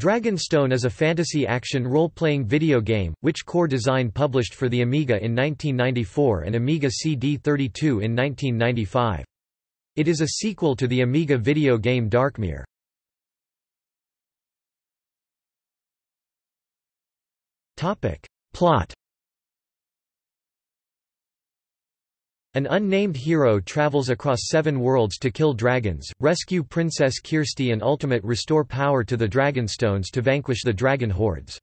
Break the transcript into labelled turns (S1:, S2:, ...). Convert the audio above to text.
S1: Dragonstone is a fantasy action role-playing video game, which Core Design published for the Amiga in 1994 and Amiga CD32 in 1995. It is a sequel to the Amiga video game Darkmere. Plot An unnamed hero travels across seven worlds to kill dragons, rescue Princess Kirsty and ultimate restore power to the Dragonstones to vanquish the dragon hordes.